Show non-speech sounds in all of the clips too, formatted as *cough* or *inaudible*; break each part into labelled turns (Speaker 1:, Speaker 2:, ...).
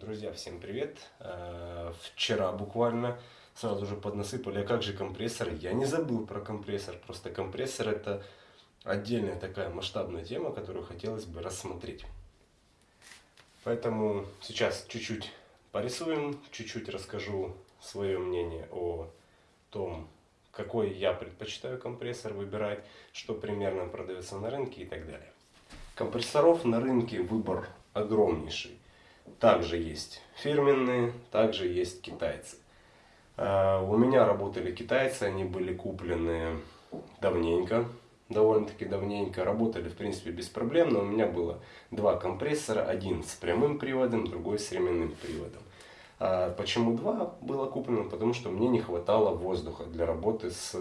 Speaker 1: Друзья, всем привет! Э, вчера буквально сразу же поднасыпали, а как же компрессор? Я не забыл про компрессор, просто компрессор это отдельная такая масштабная тема, которую хотелось бы рассмотреть. Поэтому сейчас чуть-чуть порисуем, чуть-чуть расскажу свое мнение о том, какой я предпочитаю компрессор выбирать, что примерно продается на рынке и так далее. Компрессоров на рынке выбор огромнейший. Также есть фирменные, также есть китайцы. А, у меня работали китайцы, они были куплены давненько, довольно-таки давненько. Работали, в принципе, без проблем, но у меня было два компрессора, один с прямым приводом, другой с ременным приводом. А почему два было куплено? Потому что мне не хватало воздуха для работы с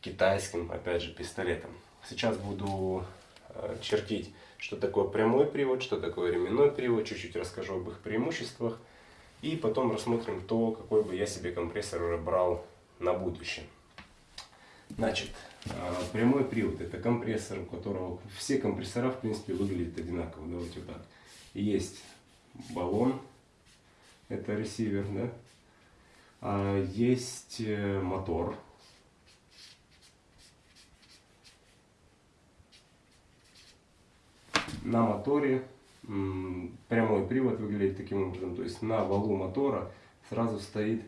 Speaker 1: китайским, опять же, пистолетом. Сейчас буду а, чертить что такое прямой привод, что такое ременной привод, чуть-чуть расскажу об их преимуществах. И потом рассмотрим то, какой бы я себе компрессор брал на будущее. Значит, а, прямой привод это компрессор, у которого все компрессора в принципе выглядят одинаково. Давайте вот так. Есть баллон, это ресивер, да? А есть э, мотор, на моторе прямой привод выглядит таким образом. То есть на валу мотора сразу стоит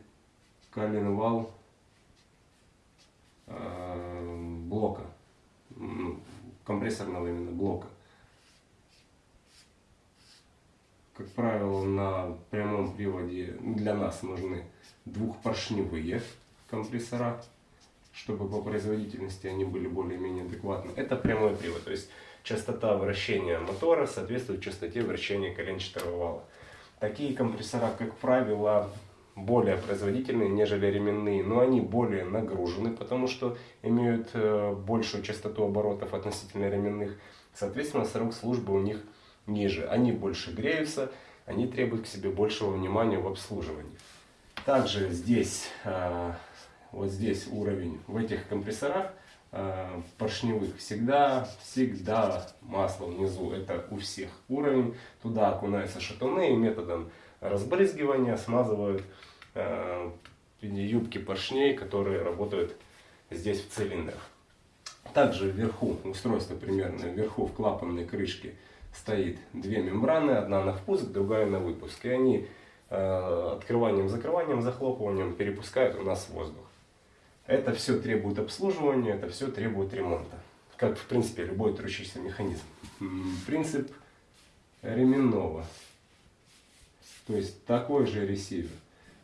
Speaker 1: коленвал э, блока, компрессорного именно блока. Как правило, на прямом приводе для нас нужны двухпоршневые компрессора, чтобы по производительности они были более-менее адекватны. Это прямой привод. То есть частота вращения мотора соответствует частоте вращения коленчатого вала. Такие компрессора, как правило, более производительные, нежели ременные, но они более нагружены, потому что имеют э, большую частоту оборотов относительно ременных. Соответственно, срок службы у них ниже. Они больше греются, они требуют к себе большего внимания в обслуживании. Также здесь, э, вот здесь уровень в этих компрессорах Э, поршневых всегда, всегда масло внизу, это у всех уровень. Туда окунаются шатуны и методом разбрызгивания смазывают э, юбки поршней, которые работают здесь в цилиндрах. Также вверху, устройство примерно, вверху в клапанной крышке стоит две мембраны, одна на впуск, другая на выпуск. И они э, открыванием, закрыванием, захлопыванием перепускают у нас воздух. Это все требует обслуживания, это все требует ремонта. Как, в принципе, любой трущийся механизм. Принцип ременного. То есть такой же ресивер.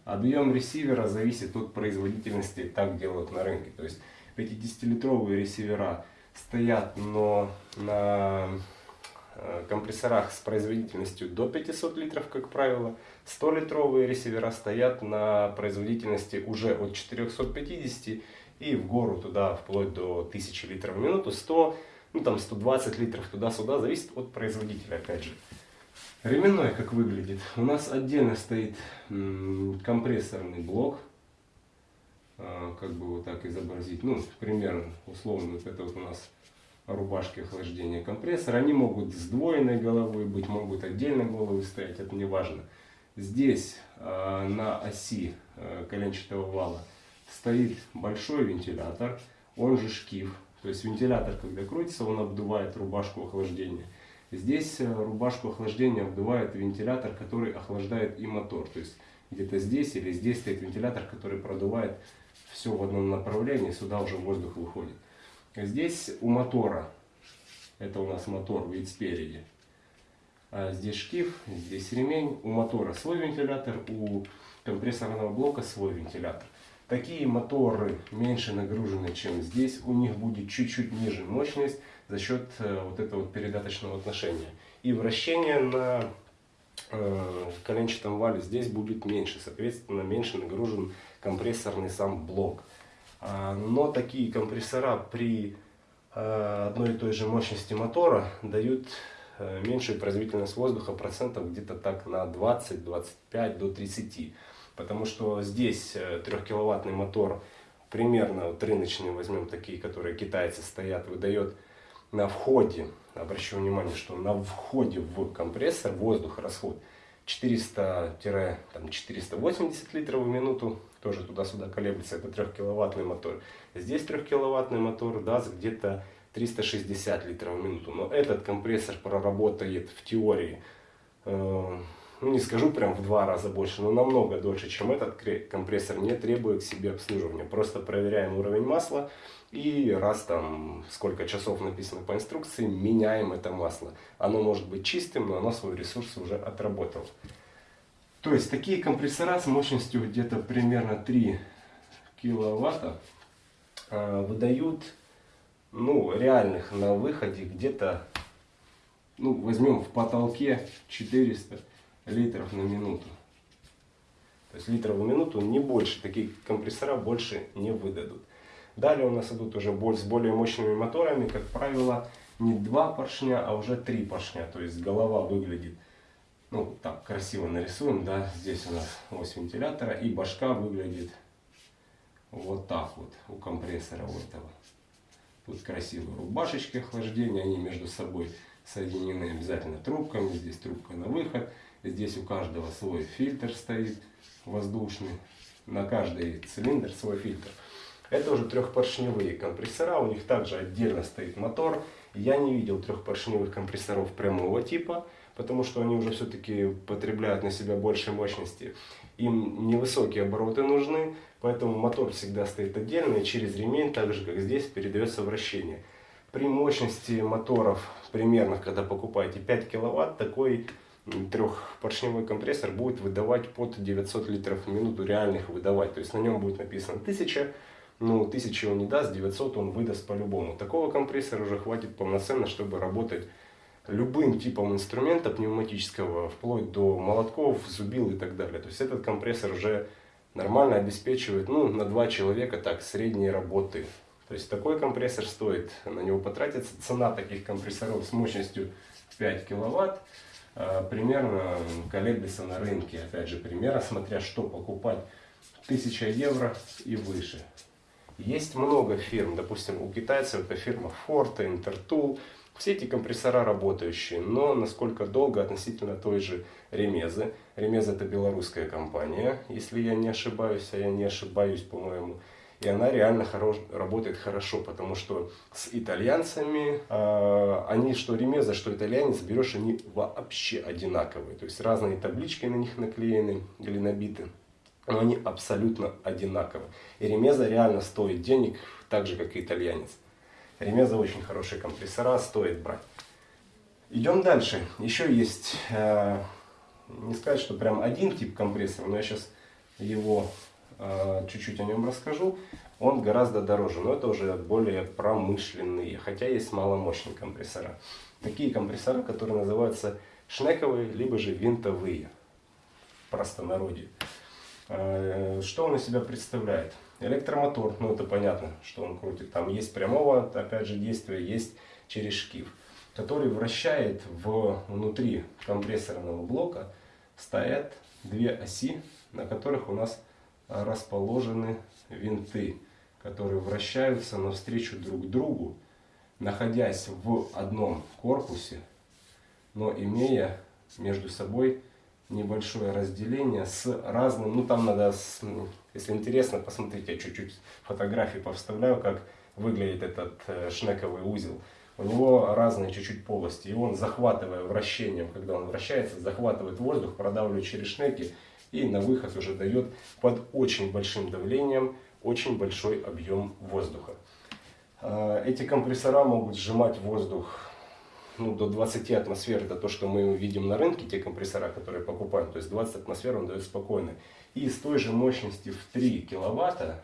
Speaker 1: Объем ресивера зависит от производительности, так делают на рынке. То есть 50-литровые ресивера стоят но на компрессорах с производительностью до 500 литров, как правило. 100-литровые ресивера стоят на производительности уже от 450 и в гору туда вплоть до 1000 литров в минуту, 100, ну там 120 литров туда-сюда, зависит от производителя опять же. Ременной как выглядит? У нас отдельно стоит компрессорный блок, э, как бы вот так изобразить, ну примерно условно вот это вот у нас рубашки охлаждения компрессора. Они могут сдвоенной головой быть, могут отдельно головы стоять, это не важно. Здесь э, на оси э, коленчатого вала стоит большой вентилятор, он же шкив. То есть вентилятор, когда крутится, он обдувает рубашку охлаждения. Здесь э, рубашку охлаждения обдувает вентилятор, который охлаждает и мотор. То есть где-то здесь или здесь стоит вентилятор, который продувает все в одном направлении, сюда уже воздух выходит. Здесь у мотора, это у нас мотор вид спереди, а здесь шкив, здесь ремень, у мотора свой вентилятор, у компрессорного блока свой вентилятор. Такие моторы меньше нагружены, чем здесь, у них будет чуть-чуть ниже мощность за счет э, вот этого передаточного отношения. И вращение на э, коленчатом вале здесь будет меньше, соответственно меньше нагружен компрессорный сам блок. А, но такие компрессора при а, одной и той же мощности мотора дают э, меньшую производительность воздуха процентов где-то так на 20, 25 до 30. Потому что здесь 3-киловаттный э, мотор, примерно вот рыночные возьмем такие, которые китайцы стоят, выдает на входе, обращу внимание, что на входе в компрессор воздух расход 400-480 литров в минуту, тоже туда-сюда колеблется, это 3 киловаттный мотор. Здесь 3 киловаттный мотор даст где-то 360 литров в минуту. Но этот компрессор проработает в теории, э, ну не скажу прям в два раза больше, но намного дольше, чем этот компрессор, не требует к себе обслуживания. Просто проверяем уровень масла и раз там сколько часов написано по инструкции, меняем это масло. Оно может быть чистым, но оно свой ресурс уже отработало. То есть такие компрессора с мощностью где-то примерно 3 киловатта э, выдают ну, реальных на выходе где-то, ну, возьмем в потолке 400 литров на минуту. То есть литров в минуту не больше, такие компрессора больше не выдадут. Далее у нас идут уже с более мощными моторами, как правило, не два поршня, а уже три поршня. То есть голова выглядит, ну, так красиво нарисуем, да, здесь у нас ось вентилятора, и башка выглядит вот так вот у компрессора у этого. Тут красивые рубашечки охлаждения, они между собой соединены обязательно трубками. Здесь трубка на выход. Здесь у каждого свой фильтр стоит воздушный. На каждый цилиндр свой фильтр. Это уже трехпоршневые компрессора. У них также отдельно стоит мотор. Я не видел трехпоршневых компрессоров прямого типа, потому что они уже все-таки потребляют на себя больше мощности. Им невысокие обороты нужны, Поэтому мотор всегда стоит отдельно и через ремень, так же как здесь, передается вращение. При мощности моторов примерно, когда покупаете 5 киловатт, такой трехпоршневой компрессор будет выдавать под 900 литров в минуту реальных выдавать. То есть на нем будет написано 1000, ну 1000 он не даст, 900 он выдаст по-любому. Такого компрессора уже хватит полноценно, чтобы работать любым типом инструмента пневматического, вплоть до молотков, зубил и так далее. То есть этот компрессор уже нормально обеспечивает ну, на два человека так средние работы. То есть такой компрессор стоит, на него потратится цена таких компрессоров с мощностью 5 киловатт примерно колеблется на рынке. Опять же, примерно, смотря что покупать, 1000 евро и выше. Есть много фирм, допустим, у китайцев это фирма Forte, Intertool, все эти компрессора работающие, но насколько долго относительно той же Ремезы. Ремеза это белорусская компания, если я не ошибаюсь, а я не ошибаюсь, по-моему. И она реально хорош, работает хорошо, потому что с итальянцами, э, они что ремеза, что итальянец, берешь, они вообще одинаковые. То есть разные таблички на них наклеены или набиты, но они абсолютно одинаковые. И ремеза реально стоит денег, так же как и итальянец. Ремеза очень хорошие компрессора, стоит брать. Идем дальше. Еще есть, э, не сказать, что прям один тип компрессора, но я сейчас его чуть-чуть о нем расскажу. Он гораздо дороже, но это уже более промышленные, хотя есть маломощные компрессора. Такие компрессора, которые называются шнековые, либо же винтовые, в простонародье. Э, что он из себя представляет? Электромотор, ну это понятно, что он крутит. Там есть прямого, опять же, действия, есть через шкив, который вращает в, внутри компрессорного блока, стоят две оси, на которых у нас расположены винты, которые вращаются навстречу друг другу, находясь в одном корпусе, но имея между собой небольшое разделение с разным, ну там надо, если интересно, посмотрите, я чуть-чуть фотографии повставляю, как выглядит этот э, шнековый узел. У него разные чуть-чуть полости, и он, захватывая вращением, когда он вращается, захватывает воздух, продавливает через шнеки, и на выход уже дает под очень большим давлением очень большой объем воздуха. Э, эти компрессора могут сжимать воздух ну, до 20 атмосфер, это то, что мы видим на рынке, те компрессора, которые покупаем, то есть 20 атмосфер он дает спокойно. И с той же мощности в 3 киловатта,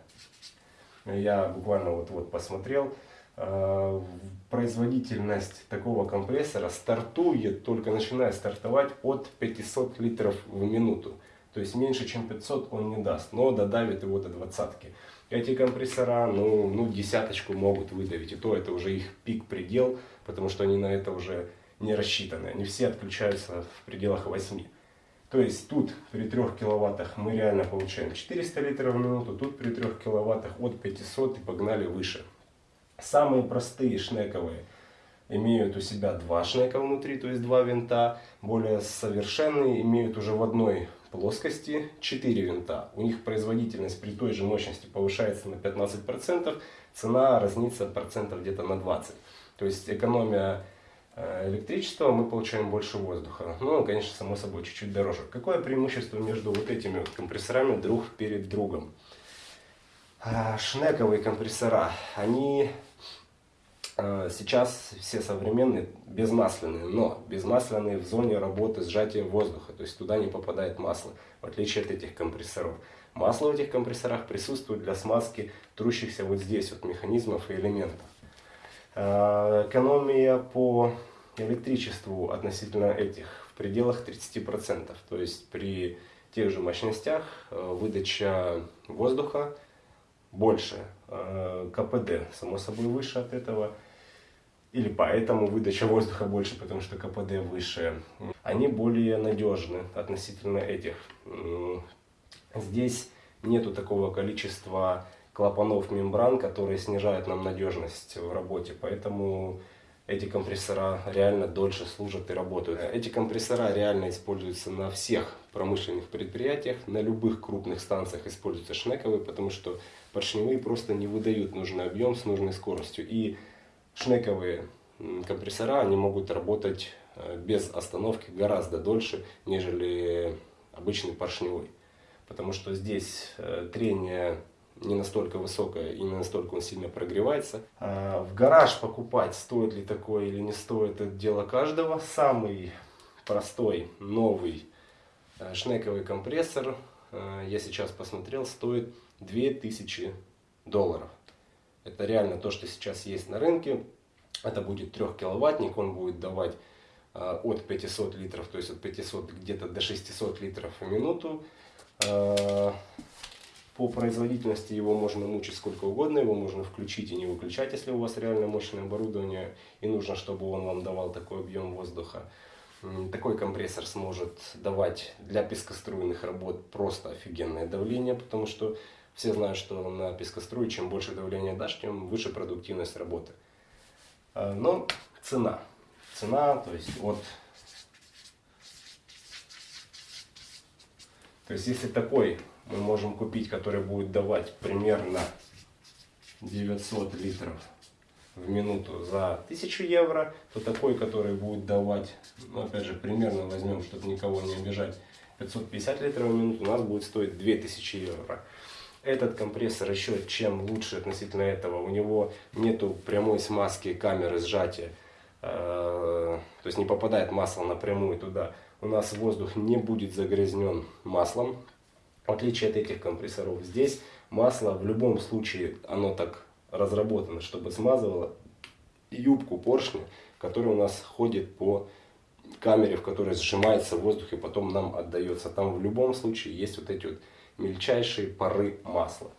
Speaker 1: я буквально вот, вот посмотрел, э, производительность такого компрессора стартует, только начиная стартовать от 500 литров в минуту. То есть меньше чем 500 он не даст, но додавит его до двадцатки. Эти компрессора, ну, ну, десяточку могут выдавить, и то это уже их пик-предел, потому что они на это уже не рассчитаны. Они все отключаются в пределах 8. То есть тут при 3 киловаттах мы реально получаем 400 литров в минуту, тут при 3 киловаттах от 500 и погнали выше. Самые простые шнековые имеют у себя два шнека внутри, то есть два винта. Более совершенные имеют уже в одной плоскости 4 винта. У них производительность при той же мощности повышается на 15%, цена разнится процентов где-то на 20%. То есть экономия э, электричества, мы получаем больше воздуха. Ну, конечно, само собой, чуть-чуть дороже. Какое преимущество между вот этими компрессорами друг перед другом? А, шнековые компрессора, они сейчас все современные безмасляные, но безмасляные в зоне работы сжатия воздуха, то есть туда не попадает масло, в отличие от этих компрессоров. Масло в этих компрессорах присутствует для смазки трущихся вот здесь вот механизмов и элементов. Э, экономия по электричеству относительно этих в пределах 30%. То есть при тех же мощностях э, выдача воздуха больше, э, КПД само собой выше от этого. Или поэтому выдача воздуха больше, потому что КПД выше. Они более надежны относительно этих. Здесь нету такого количества клапанов мембран, которые снижают нам надежность в работе. Поэтому эти компрессора реально дольше служат и работают. Эти компрессора реально используются на всех промышленных предприятиях, на любых крупных станциях используются шнековые, потому что поршневые просто не выдают нужный объем с нужной скоростью. И шнековые компрессора, они могут работать э, без остановки гораздо дольше, нежели обычный поршневой. Потому что здесь э, трение не настолько высокая и не настолько он сильно прогревается. А в гараж покупать, стоит ли такое или не стоит, это дело каждого. Самый простой, новый э, шнековый компрессор, я сейчас посмотрел, стоит 2000 долларов. Это реально то, что сейчас есть на рынке. Это будет 3 киловаттник, он будет давать э, от 500 литров, то есть от 500 где-то до 600 литров в минуту. По производительности его можно мучить сколько угодно, его можно включить и не выключать, если у вас реально мощное оборудование и нужно, чтобы он вам давал такой объем воздуха. Такой компрессор сможет давать для пескоструйных работ просто офигенное давление, потому что все знают, что на пескоструе чем больше давления дашь, тем выше продуктивность работы. А, но цена. Цена, то есть от... То есть если такой мы можем купить, который будет давать примерно 900 литров в минуту за 1000 евро, то такой, который будет давать, ну опять же, примерно возьмем, чтобы никого не обижать, 550 литров в минуту, у нас будет стоить 2000 евро. Этот компрессор еще чем лучше относительно этого, у него нету прямой смазки камеры сжатия, э, то есть не попадает масло напрямую туда. У нас воздух не будет загрязнен маслом, в отличие от этих компрессоров, здесь масло в любом случае, оно так разработано, чтобы смазывало юбку поршня, который у нас ходит по камере, в которой сжимается воздух и потом нам отдается. Там в любом случае есть вот эти вот мельчайшие пары масла.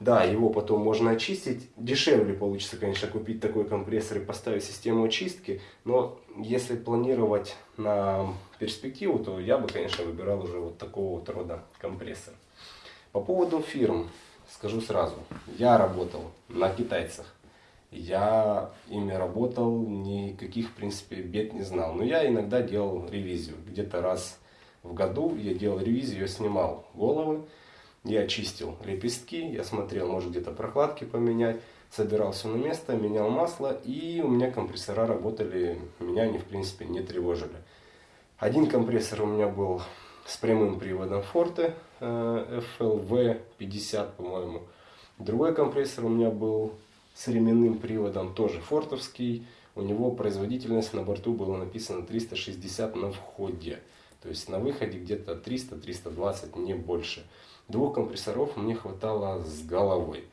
Speaker 1: Да, его потом можно очистить. Дешевле получится, конечно, купить такой компрессор и поставить систему очистки. Но если планировать на перспективу, то я бы, конечно, выбирал уже вот такого вот рода компрессор. По поводу фирм, скажу сразу. Я работал на китайцах. Я ими работал, никаких, в принципе, бед не знал. Но я иногда делал ревизию. Где-то раз в году я делал ревизию, я снимал головы я чистил лепестки, я смотрел, может где-то прокладки поменять, собирал все на место, менял масло, и у меня компрессора работали, меня они в принципе не тревожили. Один компрессор у меня был с прямым приводом Forte э, FLV50, по-моему. Другой компрессор у меня был с ременным приводом, тоже фортовский. У него производительность на борту было написано 360 на входе. То есть на выходе где-то 300-320, не больше. Двух компрессоров мне хватало с головой.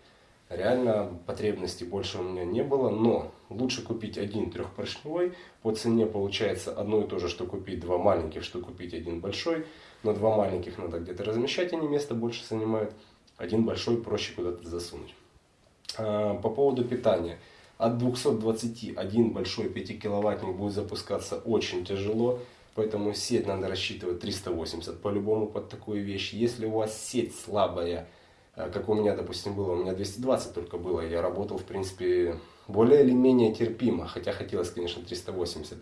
Speaker 1: Реально потребностей больше у меня не было, но лучше купить один трехпоршневой. По цене получается одно и то же, что купить два маленьких, что купить один большой. Но два маленьких надо где-то размещать, они место больше занимают. Один большой проще куда-то засунуть. А, по поводу питания. От 220 один большой 5 киловаттник будет запускаться очень тяжело. Поэтому сеть надо рассчитывать 380 по-любому под такую вещь. Если у вас сеть слабая, э, как у меня, допустим, было, у меня 220 только было, я работал, в принципе, более или менее терпимо, хотя хотелось, конечно, 380.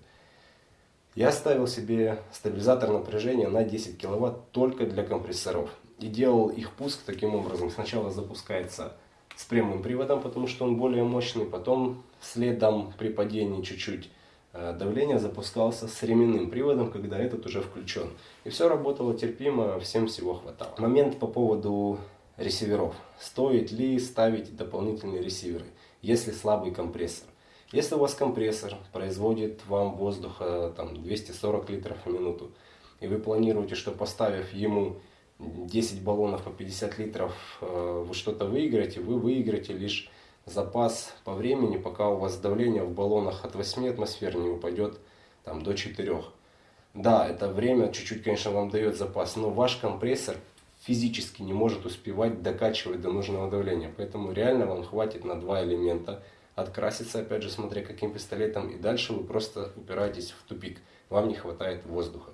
Speaker 1: Я ставил себе стабилизатор напряжения на 10 киловатт только для компрессоров. И делал их пуск таким образом. Сначала запускается с прямым приводом, потому что он более мощный. Потом следом при падении чуть-чуть давление запускался с ременным приводом, когда этот уже включен. И все работало терпимо, всем всего хватало. Момент по поводу ресиверов. Стоит ли ставить дополнительные ресиверы, если слабый компрессор? Если у вас компрессор производит вам воздуха там, 240 литров в минуту, и вы планируете, что поставив ему 10 баллонов по 50 литров, э, вы что-то выиграете, вы выиграете лишь запас по времени, пока у вас давление в баллонах от 8 атмосфер не упадет там, до 4. Да, это время чуть-чуть, конечно, вам дает запас, но ваш компрессор физически не может успевать докачивать до нужного давления. Поэтому реально вам хватит на два элемента – откраситься, опять же, смотря каким пистолетом, и дальше вы просто упираетесь в тупик, вам не хватает воздуха.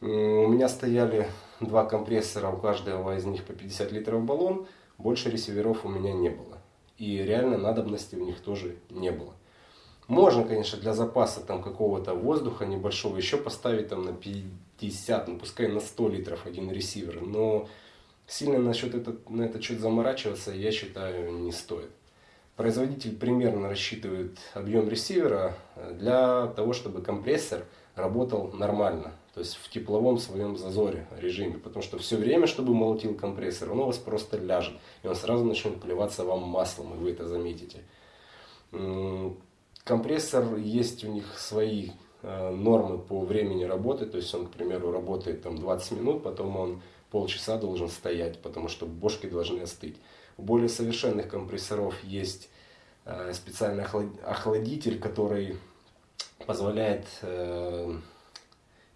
Speaker 1: У меня стояли два компрессора, у каждого из них по 50 литров баллон, больше ресиверов у меня не было. И реально надобности у них тоже не было. Можно, конечно, для запаса там какого-то воздуха небольшого еще поставить там на 50, ну пускай на 100 литров один ресивер, но сильно насчет этот, на этот счет заморачиваться, я считаю, не стоит. Производитель примерно рассчитывает объем ресивера э, для того, чтобы компрессор работал нормально, то есть в тепловом своем зазоре режиме, потому что все время, чтобы молотил компрессор, он у вас просто ляжет, и он сразу начнет плеваться вам маслом, и вы это заметите. Компрессор, есть у них свои э, нормы по времени работы, то есть он, к примеру, работает там 20 минут, потом он полчаса должен стоять, потому что бошки должны остыть. У более совершенных компрессоров есть э, специальный охладитель, который позволяет, э,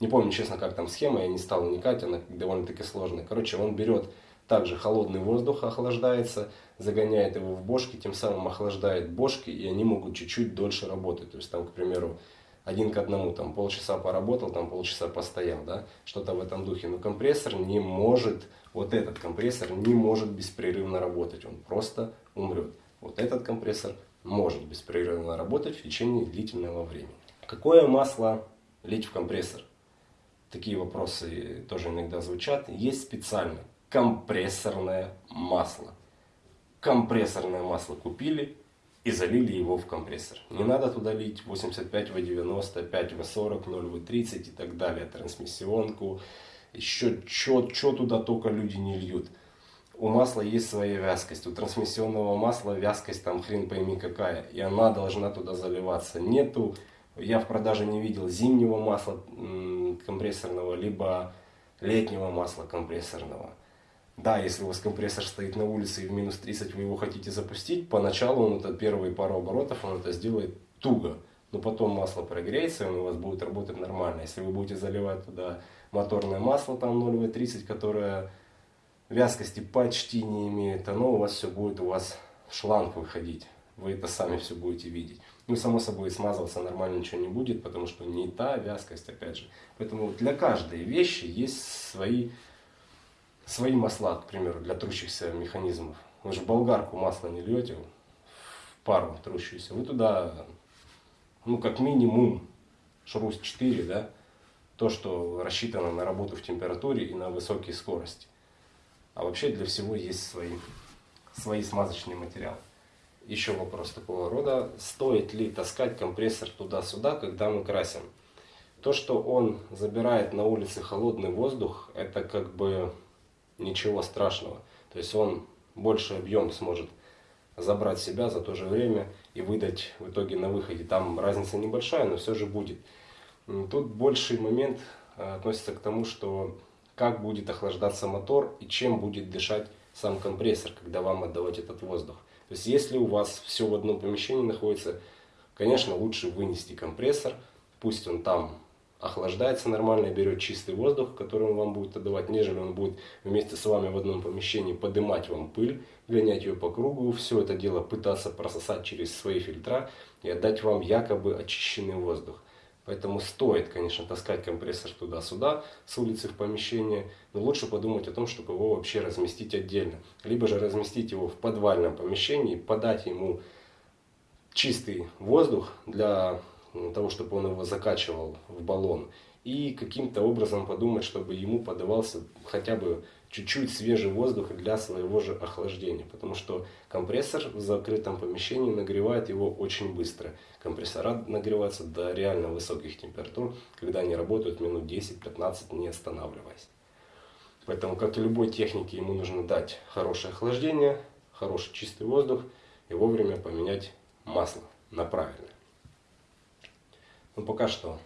Speaker 1: не помню честно, как там схема, я не стал вникать, она довольно-таки сложная. Короче, он берет также холодный воздух, охлаждается, загоняет его в бошки, тем самым охлаждает бошки, и они могут чуть-чуть дольше работать. То есть там, к примеру, один к одному, там полчаса поработал, там полчаса постоял, да, что-то в этом духе. Но компрессор не может, вот этот компрессор не может беспрерывно работать, он просто умрет. Вот этот компрессор может беспрерывно работать в течение длительного времени. Какое масло лить в компрессор? Такие вопросы тоже иногда звучат. Есть специально компрессорное масло. Компрессорное масло купили, и залили его в компрессор. Не надо туда лить 85 В90, 5 В40, 0 В30 и так далее, трансмиссионку, еще что туда только люди не льют. У масла есть своя вязкость, у трансмиссионного масла вязкость там хрен пойми какая, и она должна туда заливаться. Нету, я в продаже не видел зимнего масла компрессорного, либо летнего масла компрессорного. Да, если у вас компрессор стоит на улице и в минус 30 вы его хотите запустить, поначалу он это первые пару оборотов он это сделает туго. Но потом масло прогреется, и он у вас будет работать нормально. Если вы будете заливать туда моторное масло, там 0В30, которое вязкости почти не имеет, оно у вас все будет у вас шланг выходить. Вы это сами все будете видеть. Ну, само собой, смазываться нормально ничего не будет, потому что не та вязкость, опять же. Поэтому для каждой вещи есть свои свои масла, к примеру, для трущихся механизмов. Вы же болгарку масла не льете в пару трущуюся. Вы туда, ну, как минимум, шрус 4, да, то, что рассчитано на работу в температуре и на высокие скорости. А вообще для всего есть свои, свои смазочные материалы. Еще вопрос такого рода. Стоит ли таскать компрессор туда-сюда, когда мы красим? То, что он забирает на улице холодный воздух, это как бы ничего страшного. То есть он больше объем сможет забрать себя за то же время и выдать в итоге на выходе. Там разница небольшая, но все же будет. Тут больший момент э, относится к тому, что как будет охлаждаться мотор и чем будет дышать сам компрессор, когда вам отдавать этот воздух. То есть если у вас все в одном помещении находится, конечно лучше вынести компрессор, пусть он там охлаждается нормально берет чистый воздух, который он вам будет отдавать, нежели он будет вместе с вами в одном помещении поднимать вам пыль, гонять ее по кругу, все это дело пытаться прососать через свои фильтра и отдать вам якобы очищенный воздух. Поэтому стоит, конечно, таскать компрессор туда-сюда, с улицы в помещение, но лучше подумать о том, чтобы его вообще разместить отдельно. Либо же разместить его в подвальном помещении, подать ему чистый воздух для того, чтобы он его закачивал в баллон. И каким-то образом подумать, чтобы ему подавался хотя бы чуть-чуть свежий воздух для своего же охлаждения. Потому что компрессор в закрытом помещении нагревает его очень быстро. Компрессора нагреваются до реально высоких температур, когда они работают минут 10-15 не останавливаясь. Поэтому, как и любой технике, ему нужно дать хорошее охлаждение, хороший чистый воздух и вовремя поменять масло на правильное. Ну пока что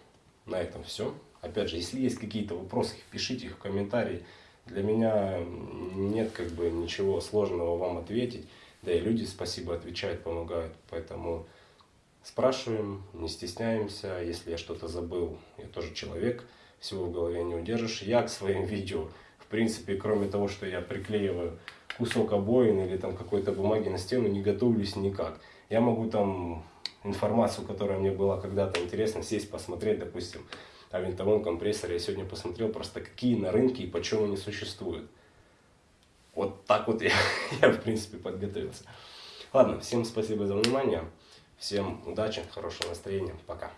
Speaker 1: на этом все. Опять же, если есть какие-то вопросы, пишите их в комментарии. Для меня нет как бы ничего сложного вам ответить. Да и люди, спасибо, отвечают, помогают. Поэтому спрашиваем, не стесняемся. Если я что-то забыл, я тоже человек, всего в голове не удержишь. Я к своим *laughs* видео, в принципе, кроме того, что я приклеиваю кусок обоин или там какой-то бумаги на стену, не готовлюсь никак. Я могу там информацию, которая мне была когда-то интересна, сесть посмотреть, допустим, о винтовом компрессоре. Я сегодня посмотрел просто какие на рынке и почему они существуют. Вот так вот *laughs* я, я в принципе подготовился. Ладно, всем спасибо за внимание. Всем удачи, хорошего настроения. Пока.